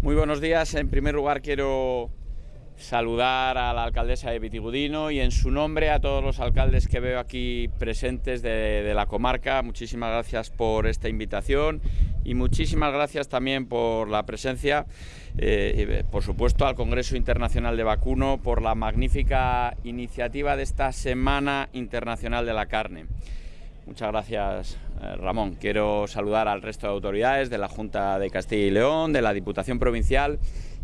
Muy buenos días. En primer lugar quiero saludar a la alcaldesa de Vitigudino y en su nombre a todos los alcaldes que veo aquí presentes de, la comarca. Muchísimas gracias por esta invitación y muchísimas gracias también por la presencia, eh, por supuesto al Congreso Internacional de Vacuno por la magnífica iniciativa de esta Semana Internacional de la Carne. Muchas gracias, eh, Ramón. Quiero saludar al resto de autoridades de la Junta de Castilla y León, de la Diputación Provincial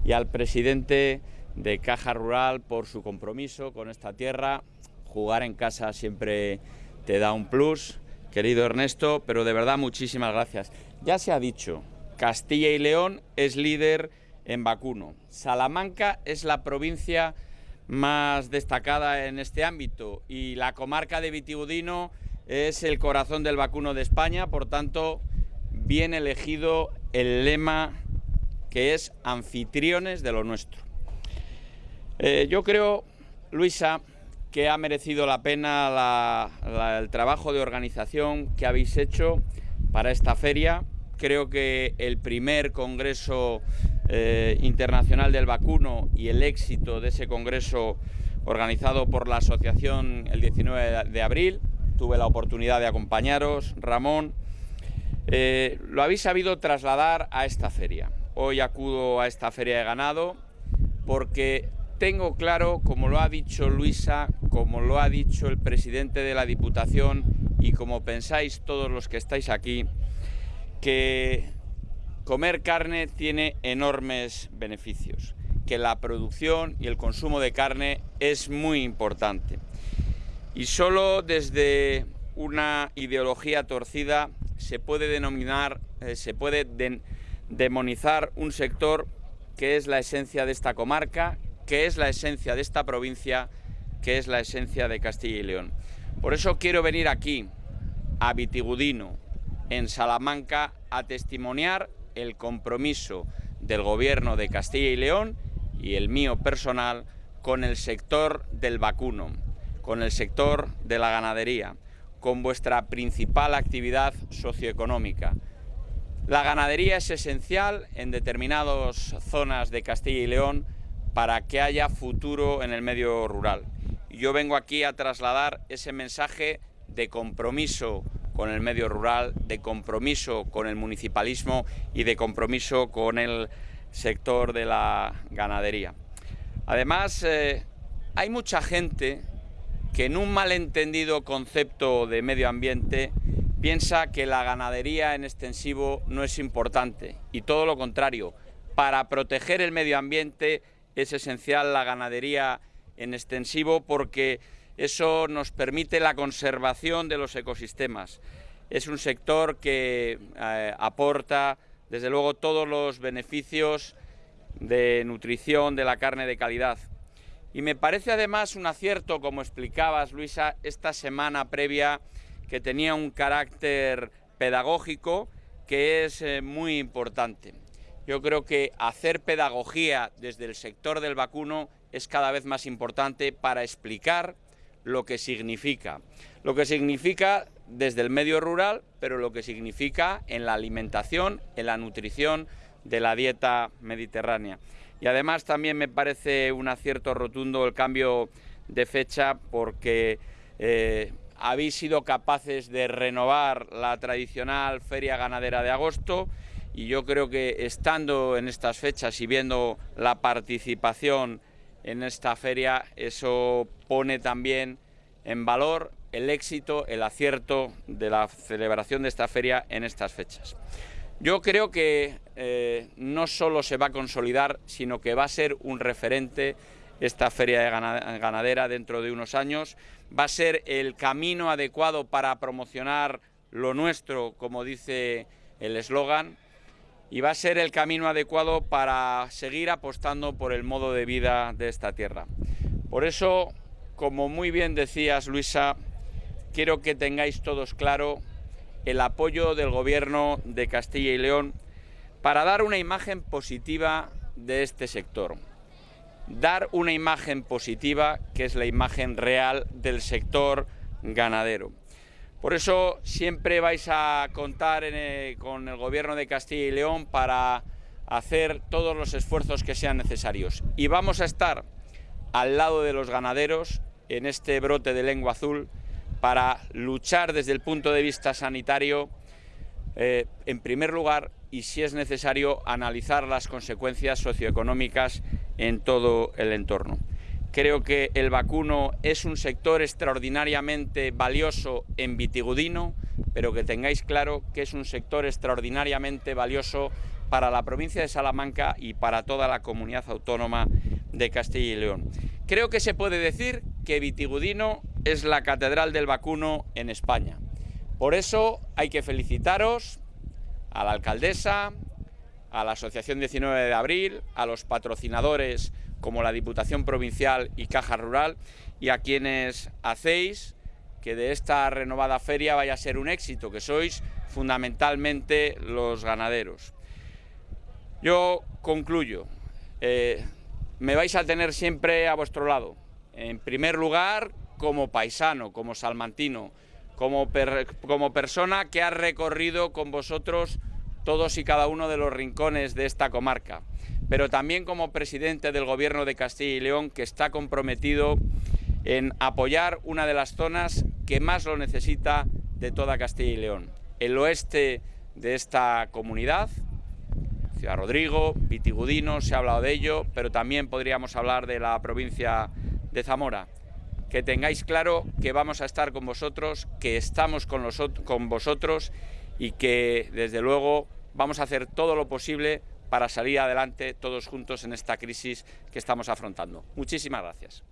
y al presidente de Caja Rural por su compromiso con esta tierra. Jugar en casa siempre te da un plus, querido Ernesto, pero de verdad muchísimas gracias. Ya se ha dicho, Castilla y León es líder en vacuno. Salamanca es la provincia más destacada en este ámbito y la comarca de Vitigudino es el corazón del vacuno de España, por tanto, bien elegido el lema que es anfitriones de lo nuestro. Eh, yo creo, Luisa, que ha merecido la pena el trabajo de organización que habéis hecho para esta feria. Creo que el primer Congreso eh, Internacional del Vacuno y el éxito de ese Congreso organizado por la Asociación el 19 de abril tuve la oportunidad de acompañaros, Ramón. Eh, lo habéis sabido trasladar a esta feria. Hoy acudo a esta feria de ganado porque tengo claro, como lo ha dicho Luisa, como lo ha dicho el presidente de la Diputación y como pensáis todos los que estáis aquí, que comer carne tiene enormes beneficios, que la producción y el consumo de carne es muy importante. Y solo desde una ideología torcida se puede denominar, eh, se puede demonizar un sector que es la esencia de esta comarca, que es la esencia de esta provincia, que es la esencia de Castilla y León. Por eso quiero venir aquí, a Vitigudino, en Salamanca, a testimoniar el compromiso del gobierno de Castilla y León y el mío personal con el sector del vacuno con el sector de la ganadería, con vuestra principal actividad socioeconómica. La ganadería es esencial en determinadas zonas de Castilla y León para que haya futuro en el medio rural. Yo vengo aquí a trasladar ese mensaje de compromiso con el medio rural, de compromiso con el municipalismo y de compromiso con el sector de la ganadería. Además, eh, hay mucha gente que en un malentendido concepto de medio ambiente piensa que la ganadería en extensivo no es importante y todo lo contrario, para proteger el medio ambiente es esencial la ganadería en extensivo porque eso nos permite la conservación de los ecosistemas. Es un sector que eh, aporta desde luego todos los beneficios de nutrición de la carne de calidad, y me parece además un acierto, como explicabas, Luisa, esta semana previa que tenía un carácter pedagógico que es eh, muy importante. Yo creo que hacer pedagogía desde el sector del vacuno es cada vez más importante para explicar lo que significa. Lo que significa desde el medio rural, pero lo que significa en la alimentación, en la nutrición de la dieta mediterránea. Y además también me parece un acierto rotundo el cambio de fecha porque eh, habéis sido capaces de renovar la tradicional feria ganadera de agosto y yo creo que estando en estas fechas y viendo la participación en esta feria, eso pone también en valor el éxito, el acierto de la celebración de esta feria en estas fechas. Yo creo que eh, no solo se va a consolidar, sino que va a ser un referente esta feria de ganadera dentro de unos años. Va a ser el camino adecuado para promocionar lo nuestro, como dice el eslogan, y va a ser el camino adecuado para seguir apostando por el modo de vida de esta tierra. Por eso, como muy bien decías, Luisa, quiero que tengáis todos claro el apoyo del Gobierno de Castilla y León para dar una imagen positiva de este sector. Dar una imagen positiva que es la imagen real del sector ganadero. Por eso siempre vais a contar con el Gobierno de Castilla y León para hacer todos los esfuerzos que sean necesarios. Y vamos a estar al lado de los ganaderos en este brote de lengua azul para luchar desde el punto de vista sanitario, eh, en primer lugar, y si es necesario, analizar las consecuencias socioeconómicas en todo el entorno. Creo que el vacuno es un sector extraordinariamente valioso en Vitigudino, pero que tengáis claro que es un sector extraordinariamente valioso para la provincia de Salamanca y para toda la comunidad autónoma de Castilla y León. Creo que se puede decir que Vitigudino es la catedral del vacuno en España. Por eso hay que felicitaros a la alcaldesa, a la Asociación 19 de Abril, a los patrocinadores como la Diputación Provincial y Caja Rural, y a quienes hacéis que de esta renovada feria vaya a ser un éxito, que sois fundamentalmente los ganaderos. Yo concluyo. Eh, me vais a tener siempre a vuestro lado. En primer lugar, como paisano, como salmantino, como, persona que ha recorrido con vosotros todos y cada uno de los rincones de esta comarca pero también como presidente del Gobierno de Castilla y León, que está comprometido en apoyar una de las zonas que más lo necesita de toda Castilla y León. El oeste de esta comunidad, Ciudad Rodrigo, Vitigudino, se ha hablado de ello, pero también podríamos hablar de la provincia de Zamora. Que tengáis claro que vamos a estar con vosotros, que estamos con, vosotros y que desde luego vamos a hacer todo lo posible para salir adelante todos juntos en esta crisis que estamos afrontando. Muchísimas gracias.